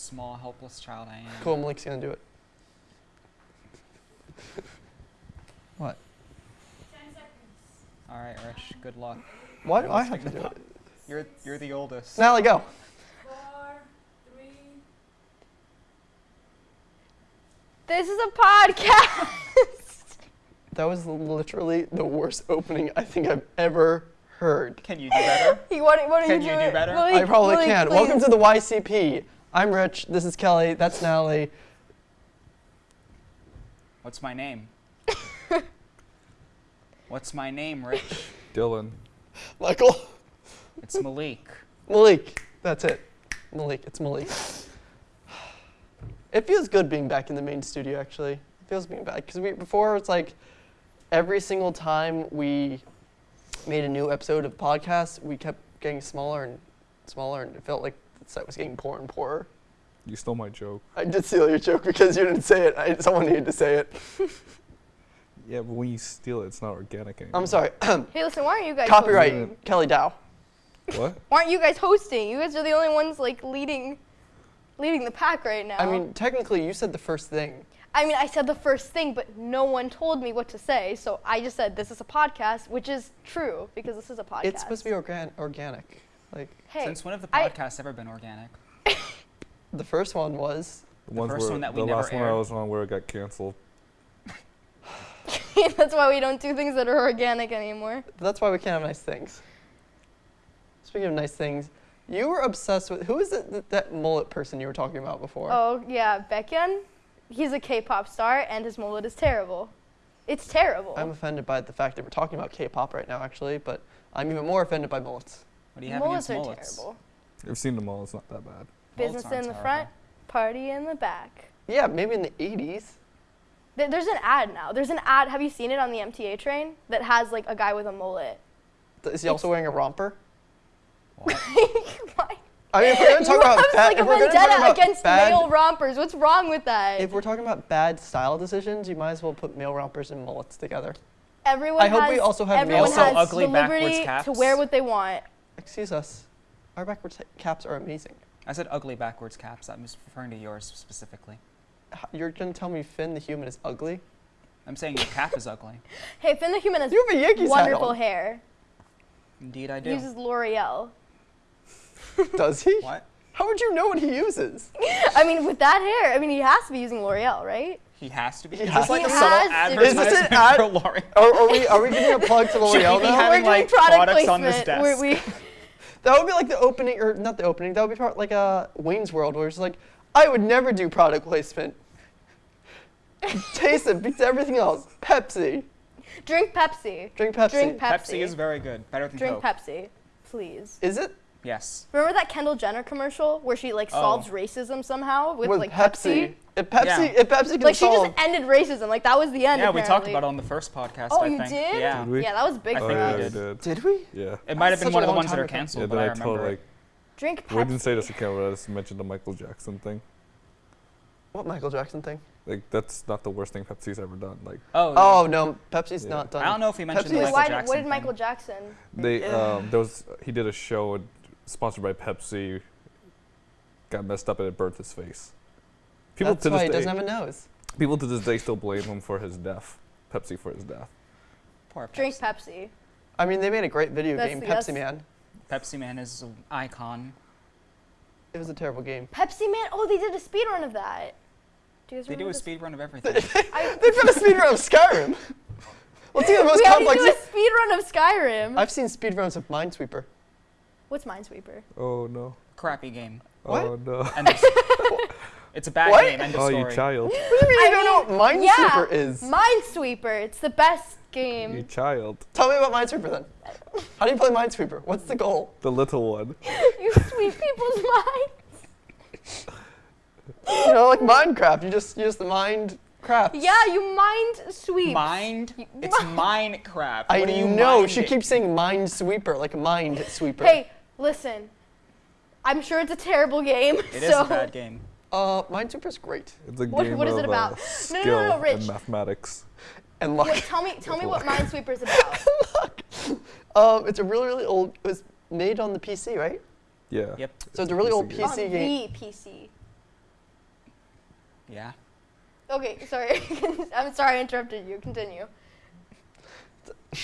small, helpless child I am. Cool, Malik's gonna do it. what? All right, Rich. Good luck. Why do I have to do it? You're you're the oldest. Natalie, go. This is a podcast. That was literally the worst opening I think I've ever heard. Can you do better? you what, what are Can you you do doing? better? Malik, I probably Malik, can. Welcome to the YCP. I'm Rich. This is Kelly. That's Natalie. What's my name? What's my name, Rich? Dylan. Michael. It's Malik. Malik. That's it. Malik. It's Malik. It feels good being back in the main studio, actually. It feels being back. Because we, before, it's like every single time we made a new episode of the podcast, we kept getting smaller and smaller, and it felt like the set was getting poorer and poorer. You stole my joke. I did steal your joke because you didn't say it. I, someone needed to say it. Yeah, but when you steal it, it's not organic anymore. I'm sorry. Hey, listen, why aren't you guys Copyright, hosting? Kelly Dow. What? Why aren't you guys hosting? You guys are the only ones like leading leading the pack right now. I mean, technically, you said the first thing. I mean, I said the first thing, but no one told me what to say, so I just said this is a podcast, which is true because this is a podcast. It's supposed to be organ- organic. Like Hey, Since when have the I- podcasts ever been organic? the first one was. The, The first where, one that we the never last one I was on where it got canceled. that's why we don't do things that are organic anymore. That's why we can't have nice things. Speaking of nice things, you were obsessed with who is it, th- that mullet person you were talking about before? Oh yeah, Baekhyun. He's a K-pop star, and his mullet is terrible. It's terrible. I'm offended by the fact that we're talking about K-pop right now, actually, but I'm even more offended by mullets. What do you have mullets against are terrible. I've seen them all. It's not that bad. Business in the terrible. front, party in the back. Yeah, maybe in the 80s. Th- There's an ad now. There's an ad. Have you seen it on the MTA train that has like a guy with a mullet? Th- Is he also wearing a romper? What? Why? I mean, if we're going to talk you about bad, like a if we're gonna talk vendetta about against bad, male rompers. What's wrong with that? if we're talking about bad style decisions, you might as well put male rompers and mullets together. everyone I hope we also have everyone male- Also has ugly the backwards liberty to wear what they want. Excuse us, our backwards caps are amazing. I said ugly backwards caps. I'm just referring to yours specifically. You're going to tell me Finn the human is ugly? I'm saying your cap is ugly. Hey, Finn the Human has You have a Yankees hat wonderful on. hair. Indeed, I He do. uses L'Oreal. Does he? What? How would you know what he uses? I mean, with that hair, I mean, he has to be using L'Oreal, right? He has to be. He Is has this like to a be. subtle He has to. Is this an advertisement ad? for L'Oreal? Are, are we are we giving a plug to L'Oreal we be now? having, We're doing like, product products on placement. this We're- we- That would be like the opening, or not the opening. That would be part like a Wayne's World, where it's like, I would never do product placement. Taste it beats everything else. Pepsi, drink Pepsi. drink Pepsi. Drink Pepsi. Pepsi is very good. Better than Pepsi. Drink Coke. Pepsi, please. Is it Yes. Remember that Kendall Jenner commercial where she like Oh. solves racism somehow with, with like Pepsi? If Pepsi, Yeah. if Pepsi can Like she just ended racism. Like that was the end. Yeah, we talked about it on the first podcast. Oh, I you think. did? Yeah. Did we? Yeah, that was big I Oh for yeah, we us. did. did. did we? Yeah. It might have been one of the ones that are canceled, Yeah, but I I remember. it. like Drink Pepsi. we didn't say this to but I just mentioned the Michael Jackson thing. What Michael Jackson thing? Like that's not the worst thing Pepsi's ever done. Like Oh. Oh no, Pepsi's Yeah. not done. I don't know if he mentioned Pepsi the Michael Why, Jackson what did. Michael Jackson? they Yeah. um there was he did a show and- sponsored by Pepsi. Got messed up and it burnt his face. People That's to why this he day, doesn't have a nose. people to this day still blame him for his death. Pepsi for his death. Poor Drink Pepsi. Pepsi. I mean, they made a great video That's game, Pepsi that's- Man. Pepsi Man is an icon. It was a terrible game. Pepsi Man. Oh, they did a speed run of that. Do you guys They do a speed run of everything. They've done a speedrun of Skyrim. Let's see the most we had to complex. do a speed run of Skyrim. I've seen speed runs of Minesweeper. What's Minesweeper? Oh no. Crappy game. Oh, what? Oh no. End it's a bad What? game. End of Oh, story. you child. What do you mean you I don't know what mean, Minesweeper yeah, is? Minesweeper. It's the best game. You child. Tell me about Minesweeper then. How do you play Minesweeper? What's the goal? The little one. you sweep people's minds. You know, like Minecraft. You just you just mind crafts. Yeah, you mind sweep. Mind? You- It's Minecraft. I what are you know. She keeps saying Minesweeper, like Mind Sweeper. Hey, listen. I'm sure it's a terrible game. It is so a bad game. Uh, Minesweeper's great. It's a What- game what is of it about? Uh, No, no, skill no, no, Rich. and mathematics. And luck. wait, tell me, tell me what Minesweeper's about. Um, it's a really really old. It was made on the PC, right? Yeah. Yep. So it's a really old game. On PC game. the PC. Yeah. Okay, sorry. I'm sorry I interrupted you. Continue. no,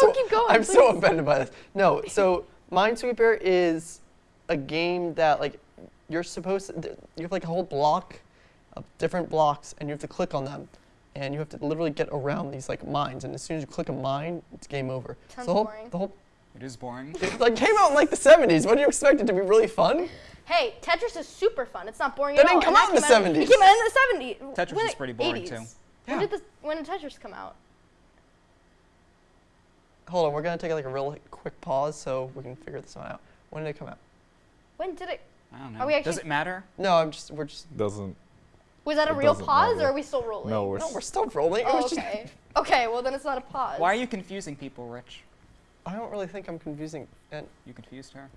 So- keep going. I'm so offended by this. No, so Minesweeper is a game that like you're supposed to you have like a whole block of different blocks and you have to click on them and you have to literally get around these like mines and as soon as you click a mine, it's game over. Sounds the whole boring. the whole It is boring. it like came out in like the 70s. What do you expect it to be really fun? Hey, Tetris is super fun. It's not boring That at all. didn't come out in the 70s. It came out in the 70s. Tetris When is pretty boring, 80s. too. When did this? When did Tetris come out? Hold on, we're gonna take like a real quick pause so we can figure this one out. When did it come out? When did it? I don't know. Are we Does it matter? No, I'm just we're just Doesn't. Was that a real pause, matter. or are we still rolling? No, we're. no, we're still rolling. It Oh, was just- okay. okay, well then it's not a pause. Why are you confusing people, Rich? I don't really think I'm confusing, and You confused her.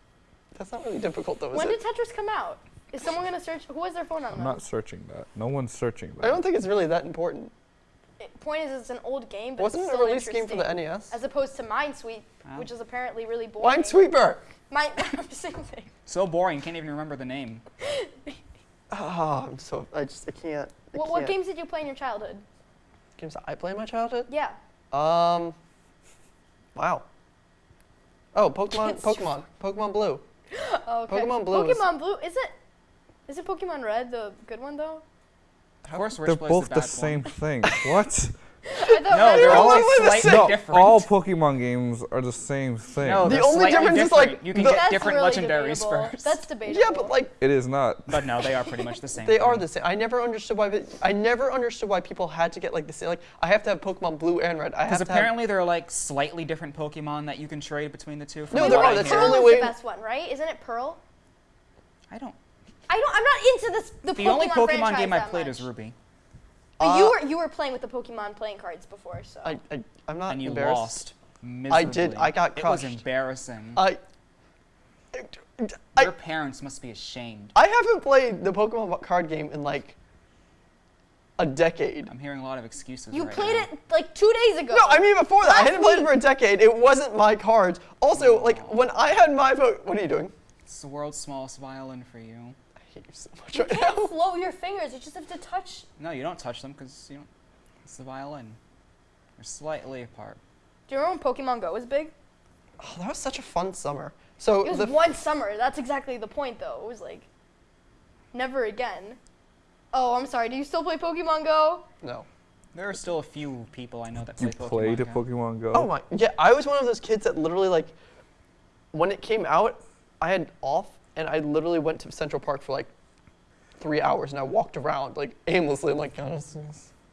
that's not really difficult though, is When it? did Tetris come out? Is someone gonna search? Who has their phone on I'm them? not searching that. No one's searching that. I don't think it's really that important. It- point is, it's an old game, but Wasn't it's it a still release game for the. NES? As opposed to Minesweep, Oh. which is apparently really boring. Minesweeper. Mine, same thing. So boring, can't even remember the name. Oh, I'm so I just I can't. I What, what can't. games did you play in your childhood? games that I play in my childhood? Yeah. Um. Wow. Oh, Pokemon, It's Pokemon, Pokemon Blue. Oh, okay. Pokemon Blue is- Pokemon Blue is it? Is it Pokemon Red the good one though? Of course, They're plays both the the, same thing. what? No, they're was- all They're slightly the no, different. all Pokemon games are the same thing. No, The they're only slightly difference is, like, you can the- get different really legendaries debatable. first. That's debatable. Yeah, but like it is not. But no, they are pretty much the same. they are the same. I never understood why. but I never understood why people had to get like the same. Like I have to have Pokemon Blue and Red. Because have have. apparently there are like slightly different Pokemon that you can trade between the two. from No, there are. That's the hear. Pearl only is way- the best one, right? Isn't it Pearl? I don't. I don't. I'm not into this. The, The Pokemon only Pokemon game I played much. is Ruby, But you Uh, were you were playing with the Pokemon playing cards before, so. I, I I'm not and you embarrassed. lost miserably. I did- I got crushed. It was crushed. embarrassing. I. I, Your parents must be ashamed. I haven't played the Pokemon card game in like a decade. I'm hearing a lot of excuses. you right played now. it like two days ago. No, I mean before that. I Last hadn't played it for a decade. It wasn't my cards. Also, like when I had my vote. What are you doing? It's the world's smallest violin for you. I hate you so much You right can't now. flow your fingers. You just have to touch. No, you don't touch them because you don't. It's the violin. They're slightly apart. Do you remember when Pokemon Go was big? Oh, that was such a fun summer. So It was the one summer. That's exactly the point, though. It was like, never again. Oh, I'm sorry. Do you still play Pokemon Go? no. There are still a few people I know that play You Pokemon played Go. Pokemon Go. Oh my. Yeah, I was one of those kids that literally like, when it came out, I had off and I literally went to Central Park for like three hours and I walked around like aimlessly. I'm like, oh,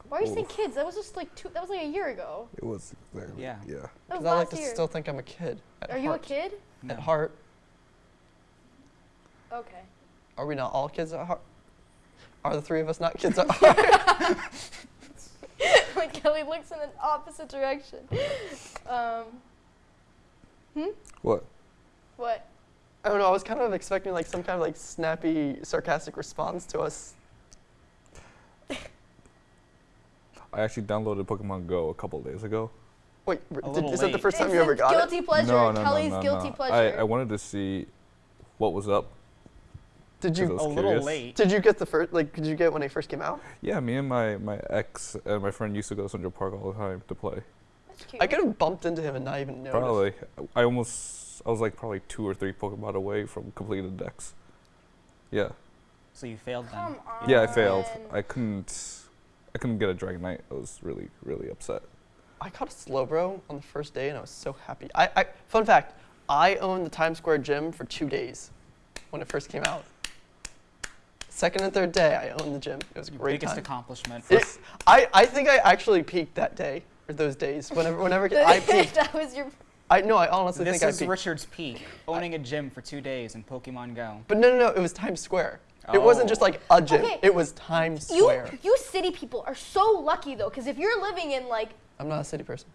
Why are you saying kids? That was just like two. That was like a year ago. It was exactly. Yeah. Yeah. That was 'cause I like to year. still think I'm a kid. At Are you a kid? No. At heart, Okay. are we not all kids at heart? Are the three of us not kids at heart? when Kelly looks in an opposite direction. Um. Hmm. What? What? I don't know. I was kind of expecting like some kind of like snappy, sarcastic response to us. I actually downloaded Pokemon Go a couple days ago. Wait, did, little is that the first time It's you ever a got it? guilty pleasure. no, no, Kelly's no, no, guilty no. pleasure. I, I wanted to see what was up. Did you I was A little late. Did you get the first? Like, did you get when it first came out? Yeah, me and my, my ex and my friend used to go to Central Park all the time to play. That's cute. I could have bumped into him and not even noticed. Probably. I almost. I was like probably two or three Pokemon away from completing the decks. Yeah. So you failed then. Come on. Yeah, I failed. I couldn't. I couldn't get a Dragonite. I was really, really upset. I caught a Slowbro on the first day and I was so happy. I, I fun fact, I owned the Times Square gym for two days when it first came out. Second and third day, I owned the gym. It was a Your great biggest time. accomplishment. It, I, I think I actually peaked that day or those days. Whenever whenever I peaked, that was your. I no, I honestly this think I is peaked. Richard's peak, owning a gym for two days in Pokemon Go. But no, no, no, it was Times Square. It wasn't oh. just Oh. like a gym. Okay. It was Times Square. you you city people are so lucky though, because if you're living in like I'm not a city person.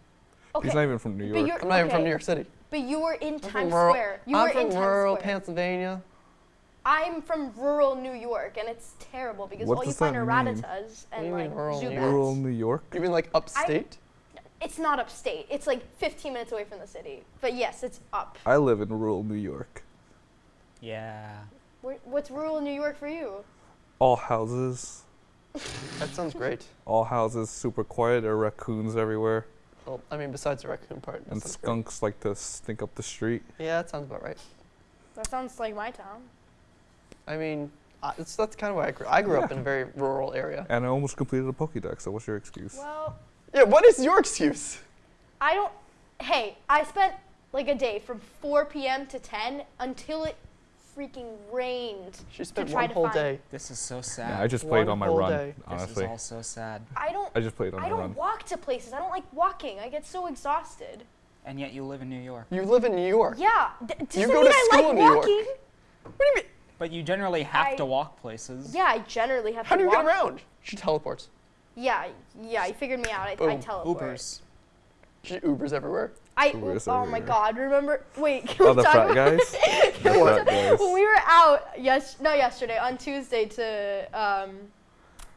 okay, He's not even from New but York. you're I'm not even from New York City. But you were in I'm from Times rural, Square. You I'm were from in rural Square. Pennsylvania. I'm from rural New York, and it's terrible because What all you find that are mean? Rattatas do and you mean like rural New Zubats. York? Rural New York. You mean like upstate? It's not upstate. It's like 15 minutes away from the city. But yes, it's up. I live in rural New York. Yeah. Where, what's rural New York for you? All houses. That sounds great. All houses super quiet. There are raccoons everywhere, Well, I mean, besides the raccoon part. and sounds great. skunks like to stink up the street. Yeah, that sounds about right. That sounds like my town. I mean, I, it's, that's kind of why I grew. I grew up in a very rural area. And I almost completed a Pokédex. So what's your excuse? Well, Yeah, what is your excuse? I don't. Hey, I spent like a day from 4 p.m. to 10 until it freaking rained. She spent try one to whole day. This is so sad. yeah, I just played One on my whole run. day. this is all so sad. I don't. I just played on I my don't run. walk to places. I don't like walking. I get so exhausted. And yet you live in New York. You live in New York. Yeah. D- does You go mean to I school like in New York. walking? What do you mean? But you generally have I- to walk places. Yeah, I generally have How to How do you walk. get around? She teleports. Yeah, yeah, you figured me out. I, I Boom. teleport. Ubers. She Ubers everywhere. I Uber is oh my god! Remember? Wait, can Oh, we the talk frat about guys. the frat guys. when we were out yes not yesterday on Tuesday to um,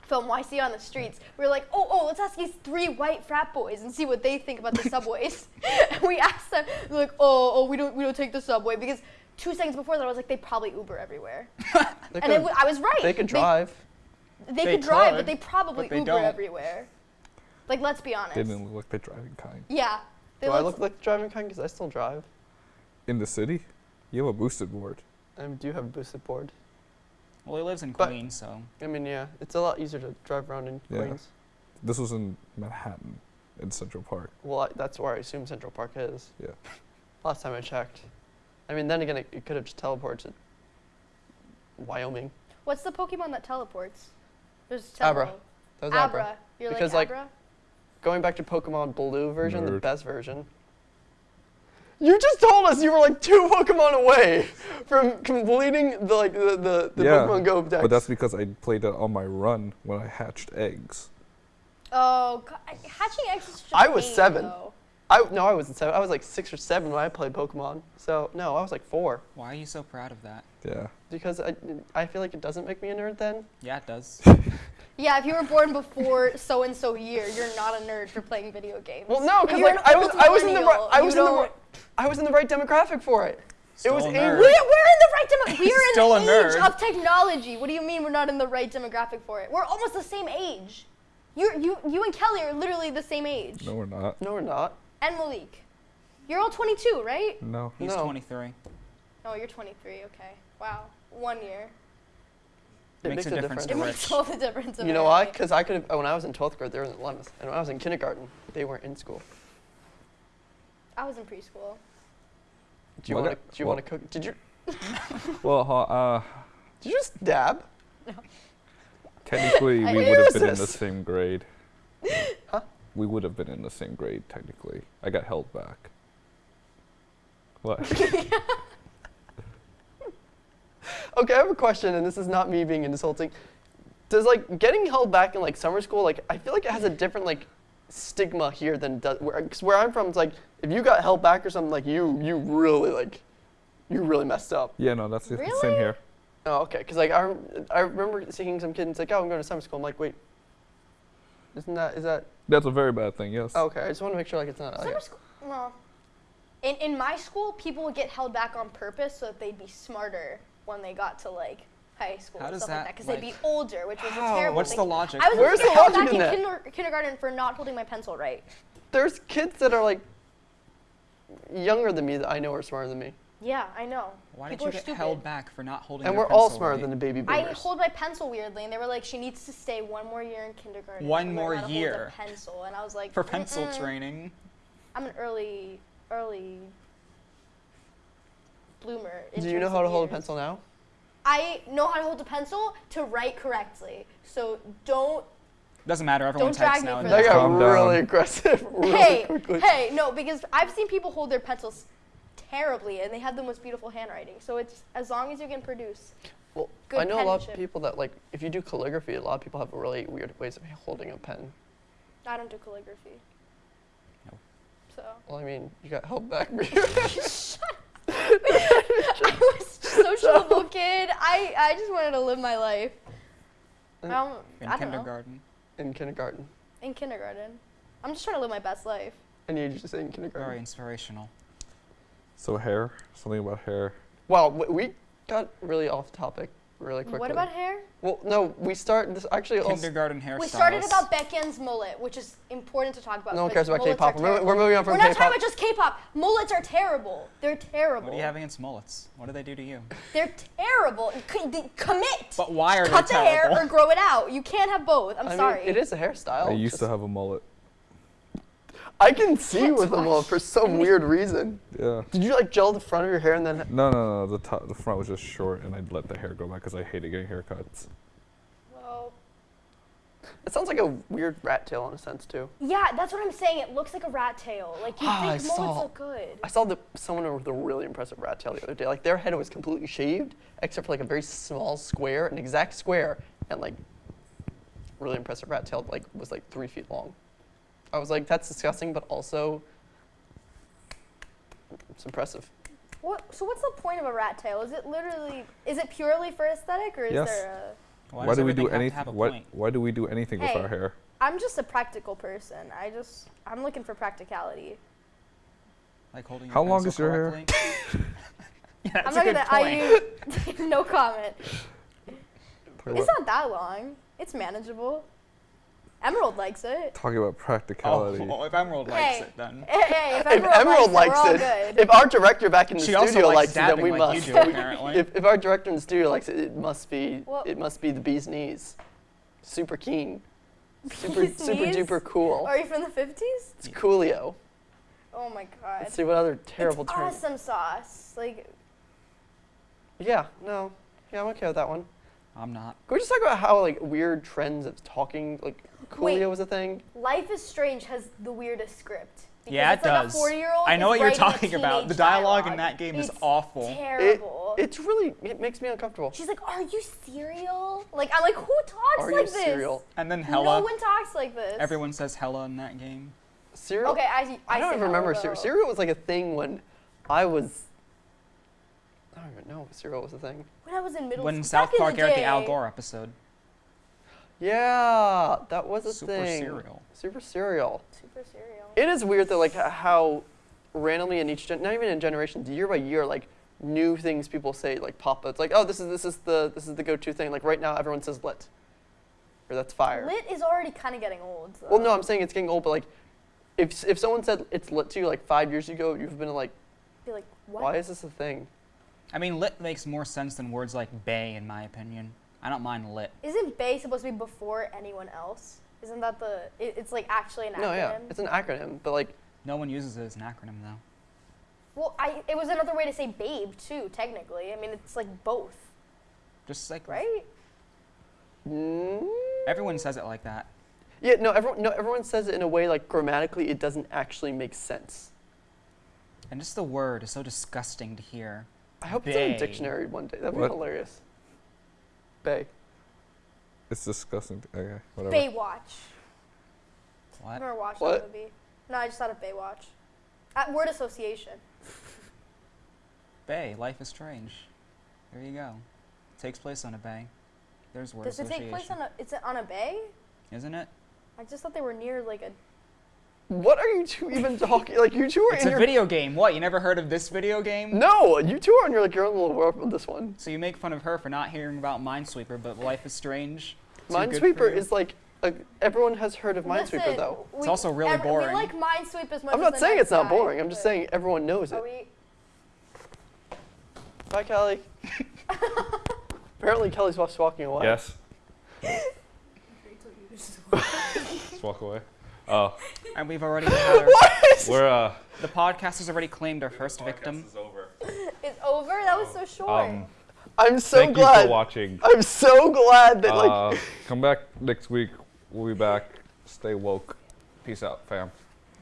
film YC on the streets? We were like, oh oh, let's ask these three white frat boys and see what they think about the subways. and we asked them, they're like, oh oh, we don't we don't take the subway because two seconds before that I was like, they probably Uber everywhere, and could, it, w- I was right. they could drive. They, they They could drive, could, but they probably but they Uber don't. everywhere. Like, let's be honest. They didn't look like the driving kind. Yeah. They Do I look like the driving kind? Because I still drive. In the city, you have a boosted board. I do you have a boosted board. Well, he lives in But- Queens, so I mean, yeah, it's a lot easier to drive around in Yeah. Queens. This was in Manhattan, in Central Park. Well, I, that's where I assume Central Park is. Yeah. Last time I checked. I mean, then again, it, it could have just teleported to Wyoming. What's the Pokemon that teleports? There's Abra. several. That was Abra. Abra. You're Because, like like, Going back to Pokemon Blue version, the best version. You just told us you were like two Pokemon away from completing the like the the, the Yeah, Pokemon Go deck. But that's because I played it on my run when I hatched eggs. Oh, God, hatching eggs is such a I was pain, seven. though. I no, I wasn't seven. I was like six or seven when I played Pokemon. So no, I was like four why are you so proud of that? Yeah. because I I feel like it doesn't make me a nerd then. Yeah, it does. Yeah, if you were born before so and so year, you're not a nerd for playing video games. Well, no, because like I was I was in the right I was in the right, I was in the right demographic for it. Still was a a nerd. We, we're in the right demo- We're in Still a the age nerd. of technology. What do you mean we're not in the right demographic for it? We're almost the same age. You, you, you and Kelly are literally the same age. No, we're not. No, we're not. And Malik. You're all 22, right? No. He's No. 23. Oh, you're 23. Okay. Wow. One year. It Makes a difference It difference. Rich. makes all the difference. You know my why? Because I could have when I was in twelfth grade, they were in the lemons, and when I was in kindergarten, they weren't in school. I was in preschool. Do you want to? Do you want to cook? Did you? Well, uh, Did you just dab? No. Technically we would have is been in the same grade. Huh? We would have been in the same grade technically. I got held back. What? Okay, I have a question, and this is not me being insulting. Does like getting held back in like summer school, like I feel like it has a different like stigma here than does where, cause where I'm from. It's like if you got held back or something, like you you really like you really messed up. yeah, no, that's the same here. Oh, okay. Because like I, I remember seeing some kid and it's like, oh, I'm going to summer school. I'm like, wait, isn't that is that? That's a very bad thing. Yes. Okay. I just want to make sure like it's not. Summer Okay. school. Well, in in my school, people would get held back on purpose so that they'd be smarter when they got to like high school How and does stuff like that, that because they'd be older, which was How? a terrible What's thing. the logic? I was Where's the held logic back in in, kinder- kindergarten for not holding my pencil right. There's kids that are like younger than me that I know are smarter than me, Yeah, I know. Why did you are get stupid. held back for not holding and your we're all smarter right? than the baby I hold my pencil weirdly, and they were like, "She needs to stay one more year in kindergarten." One more how to hold a year. pencil, and I was like, For pencil "Mm-mm." training. I'm an early, early bloomer. in Do you know how of to hold a pencil now? I know how to hold a pencil to write correctly. So don't. Doesn't matter. Everyone Don't drag types me now. for That that. got really aggressive really hey, quickly. hey, no, because I've seen people hold their pencils terribly, and they have the most beautiful handwriting. So it's as long as you can produce. Well, good I know a lot of people that like if you do calligraphy, a lot of people have really weird ways of holding a pen. I don't do calligraphy. No. So Well, I mean, you got help back. I was just a little kid. I, I just wanted to live my life. I don't, In I don't know. kindergarten. in kindergarten, In kindergarten. I'm just trying to live my best life. and you just say in kindergarten. Very inspirational. So hair. Something about hair. Wow, w- we got really off topic. really quickly. What about hair? Well, no, we start this actually. Also, Kindergarten hairstyles. We started about Baekhyun's mullet, which is important to talk about. no one cares about mullets K-pop. We're, we're moving on from K-pop. We're not talking about just K-pop. Mullets are terrible. They're terrible. What do you have against mullets? What do they do to you? They're terrible. C- d- commit. But why are Cut they the hair or grow it out. You can't have both. I'm I mean, sorry. it is a hairstyle. I used to have a mullet. I can see with a Gosh. mullet for some weird reason. Yeah. Did you like gel the front of your hair and then? No, no, no. The top, the front was just short, and I'd let the hair go back because I hated getting haircuts. Well, It sounds like a weird rat tail in a sense too. yeah, that's what I'm saying. It looks like a rat tail. Like you Ah, I think mullets saw- look good. I saw the someone with a really impressive rat tail the other day. Like their head was completely shaved, except for like a very small square, an exact square, and like really impressive rat tail. Like was like three feet long. I was like, that's disgusting, but also it's impressive. What? So what's the point of a rat tail? Is it literally? Is it purely for aesthetic, or is Yes. there a? Why, does do we do everything have anything? have a Why, why do we do anything with our hair? I'm just a practical person. I just I'm looking for practicality. Like holding your How long is your hair? yeah, that's I'm a not good gonna. point. I no comment. Talking It's about, not that long. It's manageable. Emerald likes it. talking about practicality. Oh, well, if Emerald likes Hey. it, then Hey, hey, if If Emerald, Emerald likes, likes it, it, we're all good. if our director back in the she studio likes likes it, then we like must. you do, apparently. if, if our director in the studio likes it, it must be Well- it must be the bee's knees. Super keen. Super Bee's super knees? duper cool. Are you from the 50s? It's coolio. Oh my god. Let's see what other terrible it's term. awesome sauce. Like Yeah, no. Yeah, I'm okay with that one. I'm not. Can we just talk about how like weird trends of talking like coolio Wait. was a thing? Life is Strange has the weirdest script. Because Yeah, it's it like does. A 40 year old I know what you're talking about. The dialogue in that game is It's awful. It, Terrible. it's really it makes me uncomfortable. She's like, "Are you cereal?" Like I'm like, "Who talks Are like you this?" cereal? And then Hella. No Hella. one talks like this. Everyone says Hella in that game. Cereal? Okay, I I, I don't say even remember hello, cereal. Cereal was like a thing when I was. I don't even know if cereal was a thing. When I was in middle When school. South Park the aired the. Al Gore episode. Yeah, that was a thing. Super thing. cereal. Super cereal. Super cereal. It is weird though, like how randomly in each gen- not even in generations, year by year, like new things people say like pop up. It's like, oh, this is this is the this is the go-to thing. Like right now, everyone says lit, or that's fire. Lit is already kind of getting old. Though. Well, no, I'm saying it's getting old, but like, if if someone said it's lit to you like five years ago, you've been like, Be like, what? why is this a thing? I mean, lit makes more sense than words like bae, in my opinion. I don't mind lit. Isn't Bae supposed to be before anyone else? Isn't that the? It, it's like actually an acronym. No, yeah, it's an acronym, but like, No one uses it as an acronym, though. well, I it was another way to say babe too. Technically, I mean it's like both, Just like right? mm, everyone says it like that. yeah, no, everyone no, everyone says it in a way like grammatically it doesn't actually make sense. And just the word is so disgusting to hear. I hope it's in a dictionary one day. That'd be hilarious. Bae. It's disgusting. Okay, whatever. Baywatch. I've What? never watched What? that movie. No, I just thought of Baywatch. At word association. Bay. Life is strange. There you go. takes place on a bay. There's word association. Does it take place on a? Is it on a bay? Isn't it? I just thought they were near like a. What are you two even talking? Like you two are It's in a your video game. What? You never heard of this video game? No, you two are in your like your own little world with this one. So you make fun of her for not hearing about Minesweeper, but Life is Strange. Too good for Minesweeper you? is like a, everyone has heard of Minesweeper Listen, though. It's also really every- boring. We like Minesweep as much. I'm as not the saying next it's not guy, boring. I'm just saying everyone knows Are it. we? Bye, Kelly. Apparently, Kelly's just walking away. Yes. Just walk away. Oh, And we've already had our, we're uh. the podcast has already claimed our first victim. is over. It's over. That was so short. Um, I'm so thank you glad. for watching. I'm so glad that like Uh, come back next week. We'll be back. Stay woke. Peace out, fam.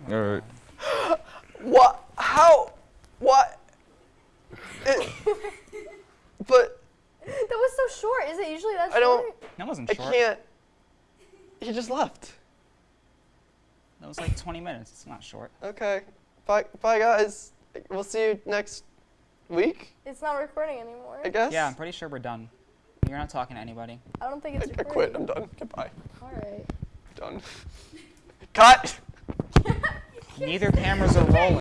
All right. what? How? What? It, but that was so short. Is it usually that short? I don't- That wasn't short. I can't. He just left. That was like 20 minutes. It's not short. Okay. Bye, bye, guys. We'll see you next week. It's not recording anymore. I guess. Yeah, I'm pretty sure we're done. You're not talking to anybody. I don't think it's I recording. quit. I'm done. Goodbye. All right. Done. Cut. Neither cameras are rolling.